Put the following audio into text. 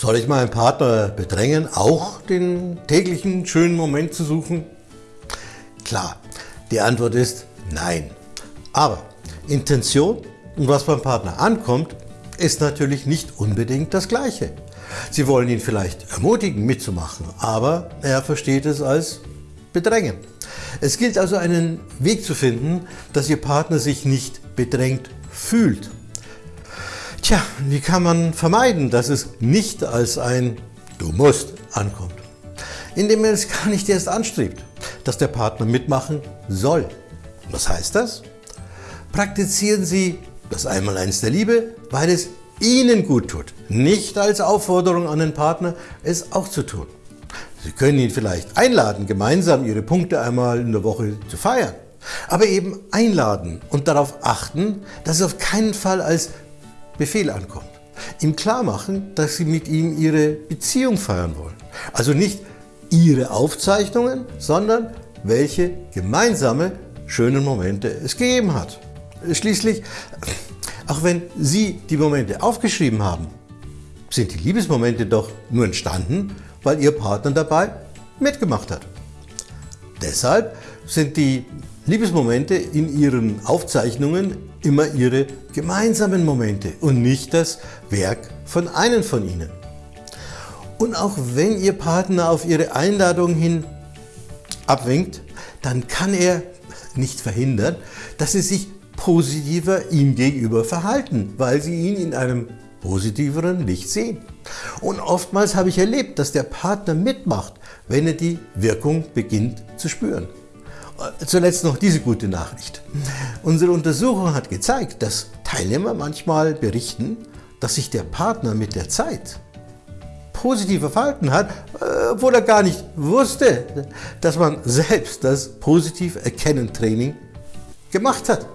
Soll ich meinen Partner bedrängen, auch den täglichen schönen Moment zu suchen? Klar, die Antwort ist nein. Aber Intention und was beim Partner ankommt, ist natürlich nicht unbedingt das Gleiche. Sie wollen ihn vielleicht ermutigen, mitzumachen, aber er versteht es als Bedrängen. Es gilt also einen Weg zu finden, dass Ihr Partner sich nicht bedrängt fühlt. Tja, wie kann man vermeiden, dass es nicht als ein Du musst ankommt? Indem er es gar nicht erst anstrebt, dass der Partner mitmachen soll. Was heißt das? Praktizieren Sie das Einmaleins der Liebe, weil es Ihnen gut tut, nicht als Aufforderung an den Partner, es auch zu tun. Sie können ihn vielleicht einladen, gemeinsam Ihre Punkte einmal in der Woche zu feiern, aber eben einladen und darauf achten, dass es auf keinen Fall als Befehl ankommt. Ihm klar machen, dass Sie mit ihm Ihre Beziehung feiern wollen. Also nicht Ihre Aufzeichnungen, sondern welche gemeinsame schönen Momente es gegeben hat. Schließlich auch wenn Sie die Momente aufgeschrieben haben, sind die Liebesmomente doch nur entstanden, weil Ihr Partner dabei mitgemacht hat. Deshalb sind die Liebesmomente in Ihren Aufzeichnungen immer Ihre gemeinsamen Momente und nicht das Werk von einem von Ihnen. Und auch wenn Ihr Partner auf Ihre Einladung hin abwinkt, dann kann er nicht verhindern, dass Sie sich positiver ihm gegenüber verhalten, weil sie ihn in einem positiveren Licht sehen. Und oftmals habe ich erlebt, dass der Partner mitmacht, wenn er die Wirkung beginnt zu spüren. Zuletzt noch diese gute Nachricht. Unsere Untersuchung hat gezeigt, dass Teilnehmer manchmal berichten, dass sich der Partner mit der Zeit positiver verhalten hat, obwohl er gar nicht wusste, dass man selbst das Positiv-Erkennen-Training gemacht hat.